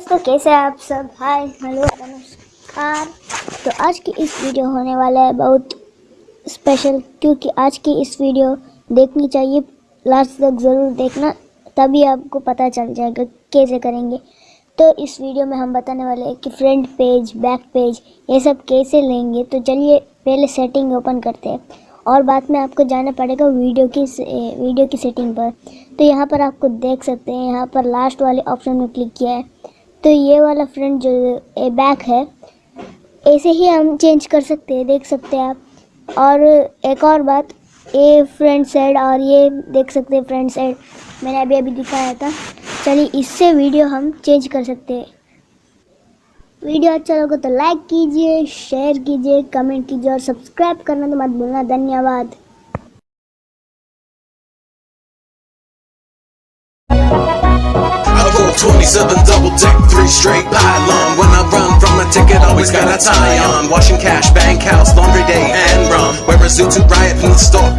तो कैसे आप सब? हाय, हेलो, नमस्कार। तो आज की इस वीडियो होने वाला है बहुत स्पेशल क्योंकि आज की इस वीडियो देखनी चाहिए। लास्ट तक ज़रूर देखना, तभी आपको पता चल जाएगा कैसे करेंगे। तो इस वीडियो में हम बताने वाले हैं कि फ्रंट पेज बैक पेज ये सब कैसे लेंगे। तो चलिए, पहले सेटिंग ओपन करते हैं। और बाद में आपको जाना पड़ेगा वीडियो की वीडियो की सेटिंग पर। तो यहाँ पर आपको देख सकते हैं, यहाँ पर लास्ट वाले ऑप्शन में क्लिक किया है। तो ये वाला फ्रंट जो बैक है, ऐसे ही हम चेंज कर सकते हैं, देख सकते हैं आप। और एक और बात, ये फ्रंट साइड और ये देख सकते हैं फ्रंट साइड मैंने अभी अभी दिखाया था। चलिए इससे वीडियो हम चेंज कर सकते हैं। वीडियो अच्छा लगा तो लाइक कीजिए शेयर कीजिए कमेंट कीजिए और सब्सक्राइब करना तो मत भूलना। धन्यवाद। 27 double deck, three straight pylon. When I run from a ticket, always got a tie on. Washing cash, bank house, laundry day, and rum. Wear a suit to riot in the store.